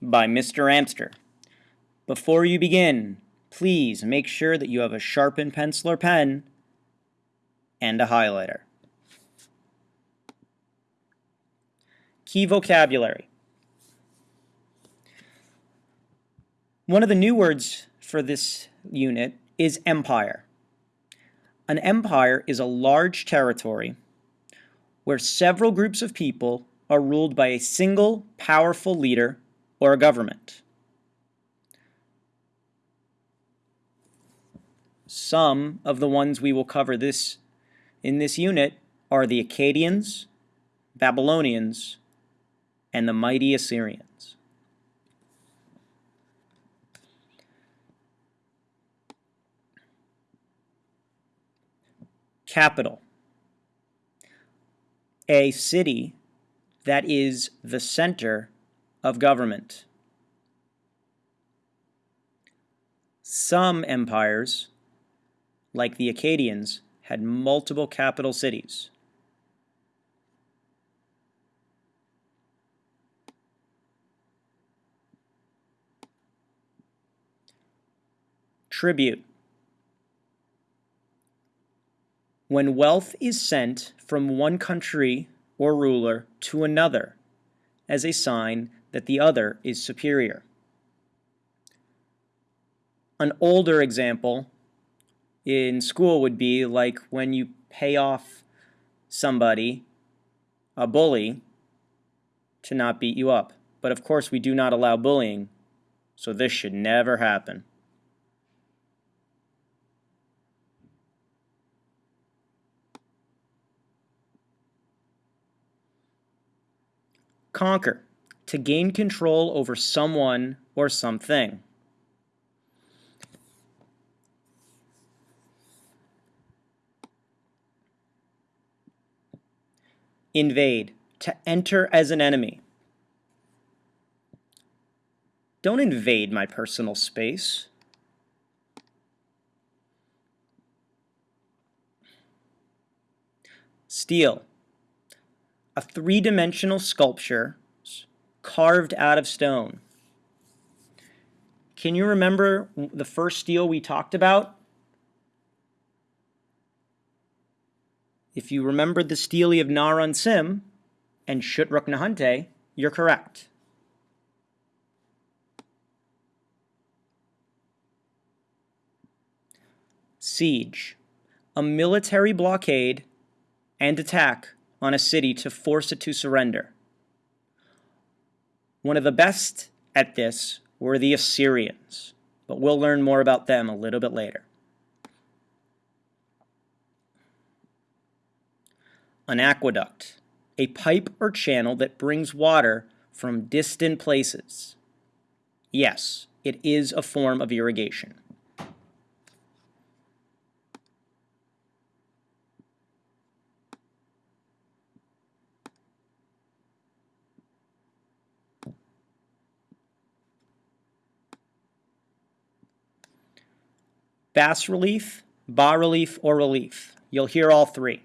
by Mr. Amster. Before you begin, please make sure that you have a sharpened pencil or pen and a highlighter. Key vocabulary. One of the new words for this unit is empire. An empire is a large territory where several groups of people are ruled by a single powerful leader or a government. Some of the ones we will cover this in this unit are the Akkadians, Babylonians, and the mighty Assyrians. Capital. A city that is the center of government. Some empires, like the Akkadians, had multiple capital cities. Tribute. When wealth is sent from one country or ruler to another as a sign that the other is superior. An older example in school would be like when you pay off somebody, a bully, to not beat you up. But of course, we do not allow bullying, so this should never happen. Conquer, to gain control over someone or something. Invade, to enter as an enemy. Don't invade my personal space. Steal, a three-dimensional sculpture carved out of stone. Can you remember the first stele we talked about? If you remembered the stele of Naram Sin and Shutruk Nahhunte, you're correct. Siege, a military blockade and attack on a city to force it to surrender. One of the best at this were the Assyrians, but we'll learn more about them a little bit later. An aqueduct, a pipe or channel that brings water from distant places. Yes, it is a form of irrigation. Bas relief, bas relief, or relief. You'll hear all three.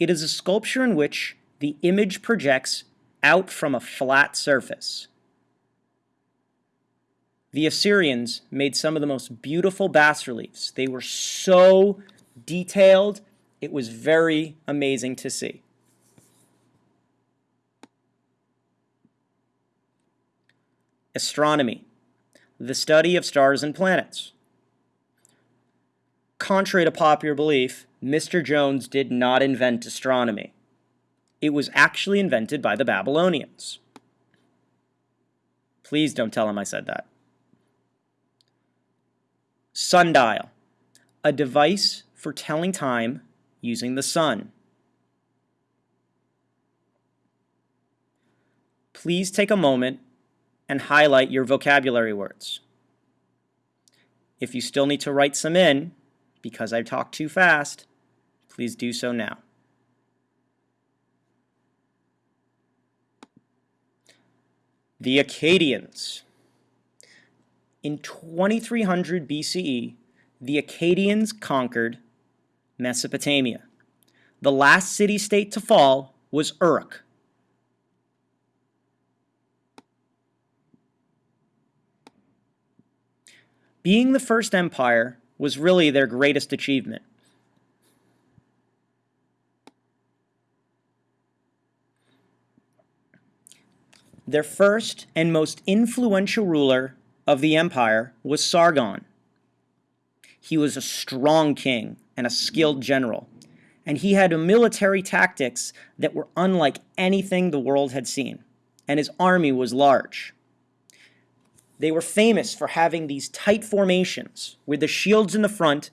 It is a sculpture in which the image projects out from a flat surface. The Assyrians made some of the most beautiful bas reliefs. They were so detailed, it was very amazing to see. Astronomy, the study of stars and planets. Contrary to popular belief, Mr. Jones did not invent astronomy. It was actually invented by the Babylonians. Please don't tell him I said that. Sundial, a device for telling time using the sun. Please take a moment and highlight your vocabulary words. If you still need to write some in, because I talked too fast, please do so now. The Akkadians. In 2300 BCE, the Akkadians conquered Mesopotamia. The last city-state to fall was Uruk. Being the first empire, was really their greatest achievement. Their first and most influential ruler of the empire was Sargon. He was a strong king and a skilled general, and he had military tactics that were unlike anything the world had seen, and his army was large. They were famous for having these tight formations with the shields in the front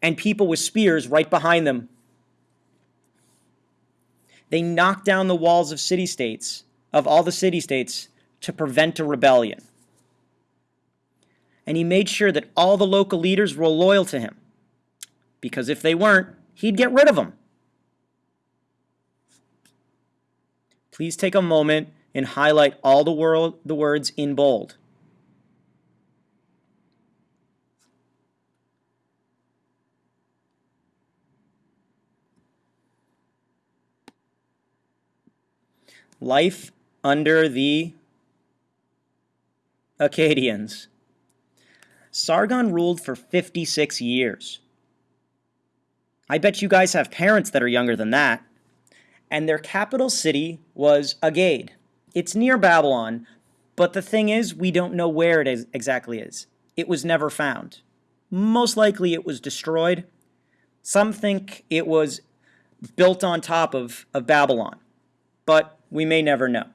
and people with spears right behind them. They knocked down the walls of city-states of all the city-states to prevent a rebellion. And he made sure that all the local leaders were loyal to him. Because if they weren't, he'd get rid of them. Please take a moment and highlight all the, world, the words in bold. Life under the Akkadians. Sargon ruled for 56 years. I bet you guys have parents that are younger than that. And their capital city was Agade. It's near Babylon, but the thing is, we don't know where it is, exactly is. It was never found. Most likely it was destroyed. Some think it was built on top of, of Babylon, but we may never know.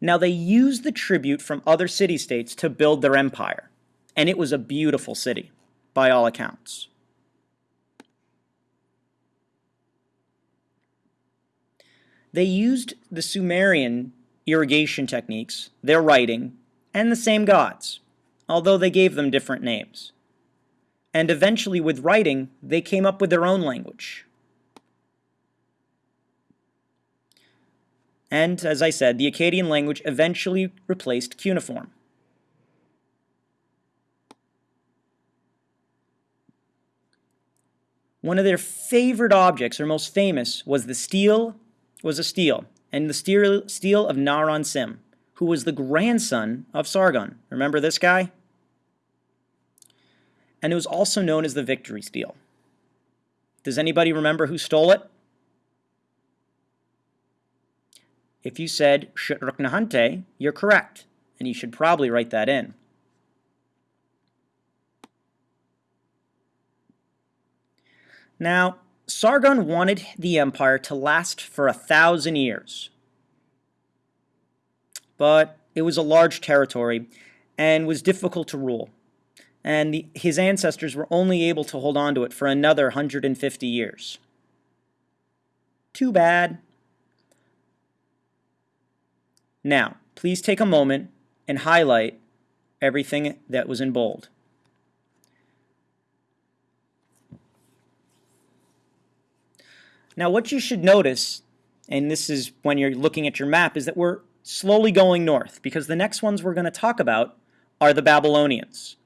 Now, they used the tribute from other city-states to build their empire, and it was a beautiful city, by all accounts. They used the Sumerian irrigation techniques, their writing, and the same gods, although they gave them different names. And eventually, with writing, they came up with their own language, and, as I said, the Akkadian language eventually replaced cuneiform. One of their favorite objects, or most famous, was the stele, was a stele, and the stele of Naram-Sin, who was the grandson of Sargon. Remember this guy? And it was also known as the victory stele. Does anybody remember who stole it? If you said Shutruk-Nahhunte, you're correct, and you should probably write that in. Now, Sargon wanted the empire to last for a thousand years. But it was a large territory and was difficult to rule. And the, his ancestors were only able to hold on to it for another 150 years. Too bad. Now, please take a moment and highlight everything that was in bold. Now, what you should notice, and this is when you're looking at your map, is that we're slowly going north because the next ones we're going to talk about are the Babylonians.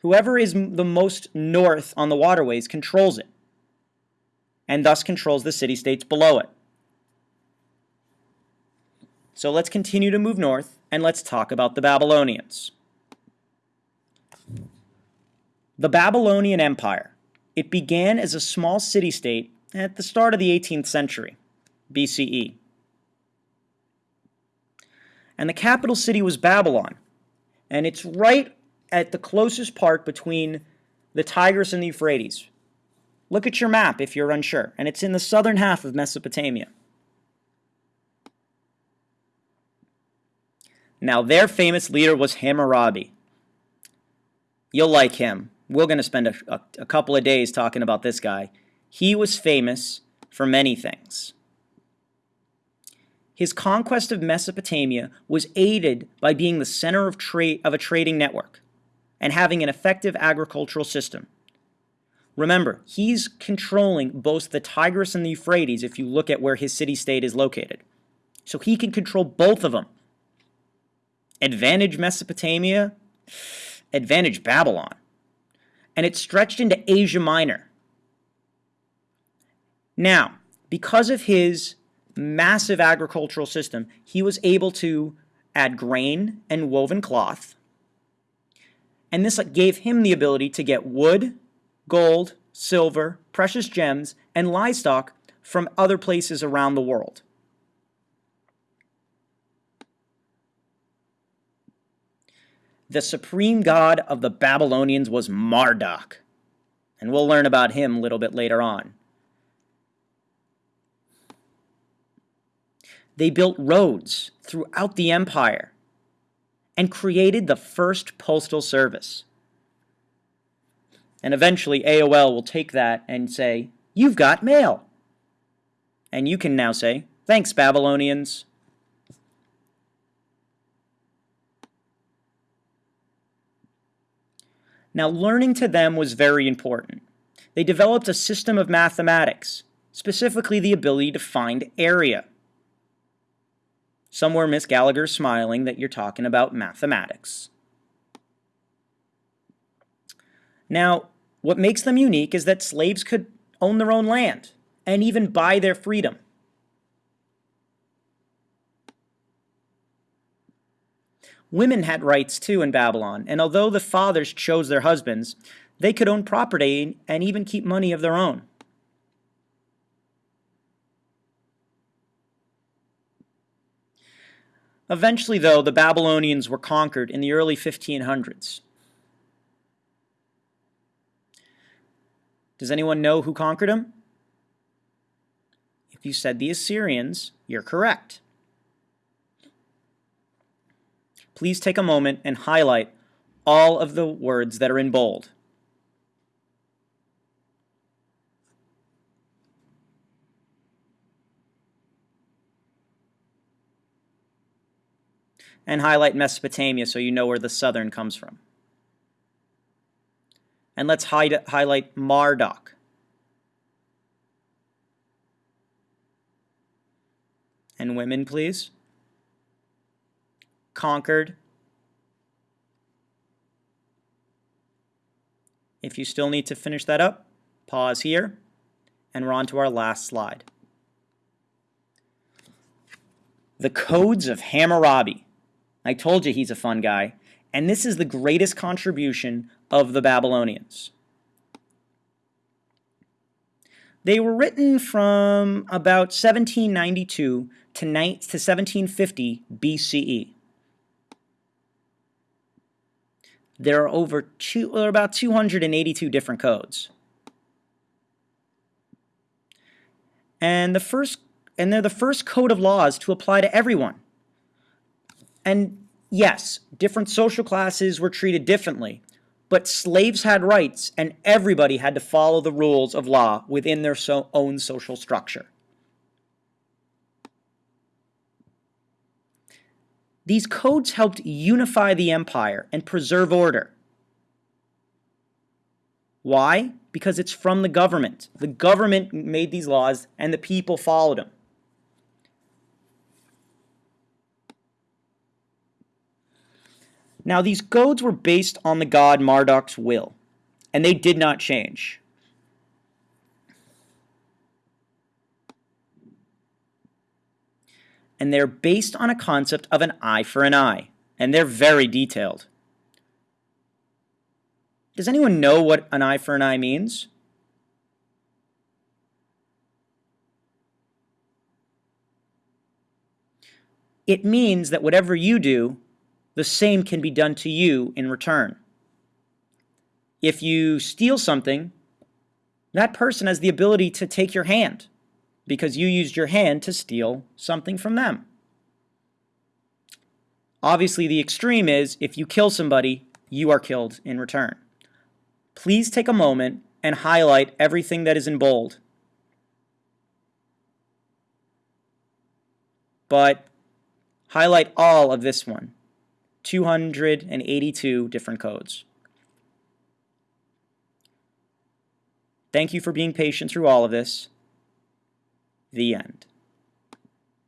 Whoever is the most north on the waterways controls it, and thus controls the city-states below it. So let's continue to move north and let's talk about the Babylonians. The Babylonian Empire. It began as a small city-state at the start of the 18th century, BCE. And the capital city was Babylon. And it's right at the closest part between the Tigris and the Euphrates. Look at your map if you're unsure, and it's in the southern half of Mesopotamia. Now, their famous leader was Hammurabi. You'll like him. We're going to spend a, a, a, couple of days talking about this guy. He was famous for many things. His conquest of Mesopotamia was aided by being the center of, trade, of a trading network and having an effective agricultural system. Remember, he's controlling both the Tigris and the Euphrates if you look at where his city-state is located. So he can control both of them advantage Mesopotamia, advantage Babylon. And it stretched into Asia Minor. Now, because of his massive agricultural system, he was able to add grain and woven cloth, and this gave him the ability to get wood, gold, silver, precious gems, and livestock from other places around the world. The supreme god of the Babylonians was Marduk, and we'll learn about him a little bit later on. They built roads throughout the empire and created the first postal service. And eventually AOL will take that and say, You've got mail. And you can now say, Thanks, Babylonians. Now, learning to them was very important. They developed a system of mathematics, specifically the ability to find area. Somewhere Miss Gallagher's smiling that you're talking about mathematics. Now, what makes them unique is that slaves could own their own land and even buy their freedom. Women had rights too in Babylon, and although the fathers chose their husbands, they could own property and even keep money of their own. Eventually, though, the Babylonians were conquered in the early 1500s. Does anyone know who conquered them? If you said the Assyrians, you're correct. Please take a moment and highlight all of the words that are in bold. And highlight Mesopotamia so you know where the southern comes from. And let's hide, highlight Marduk. And women, please conquered. If you still need to finish that up, pause here, and we're on to our last slide. The Codes of Hammurabi. I told you he's a fun guy, and this is the greatest contribution of the Babylonians. They were written from about 1792 to 1750 BCE. there are over two, or about 282 different codes. And the first, and they're the first code of laws to apply to everyone. And yes, different social classes were treated differently, but slaves had rights and everybody had to follow the rules of law within their so own social structure. These codes helped unify the empire and preserve order. Why? Because it's from the government. The government made these laws and the people followed them. Now, these codes were based on the god Marduk's will, and they did not change. and they're based on a concept of an eye for an eye, and they're very detailed. Does anyone know what an eye for an eye means? It means that whatever you do, the same can be done to you in return. If you steal something, that person has the ability to take your hand because you used your hand to steal something from them. Obviously, the extreme is if you kill somebody, you are killed in return. Please take a moment and highlight everything that is in bold. But highlight all of this one, 282 different codes. Thank you for being patient through all of this. The end.